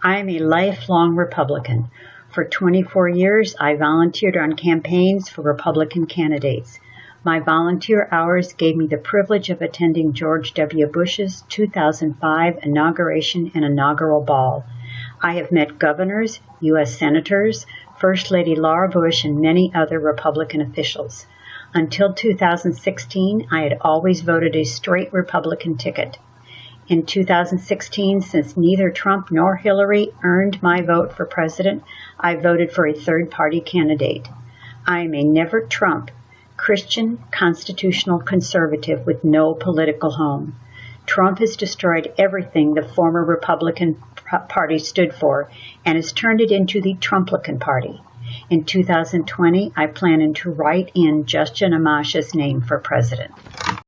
I am a lifelong Republican. For 24 years, I volunteered on campaigns for Republican candidates. My volunteer hours gave me the privilege of attending George W. Bush's 2005 inauguration and inaugural ball. I have met governors, U.S. senators, First Lady Laura Bush, and many other Republican officials. Until 2016, I had always voted a straight Republican ticket. In 2016, since neither Trump nor Hillary earned my vote for president, I voted for a third party candidate. I am a never Trump, Christian constitutional conservative with no political home. Trump has destroyed everything the former Republican Party stood for and has turned it into the Trumplican Party. In 2020, I plan to write in Justin Amash's name for president.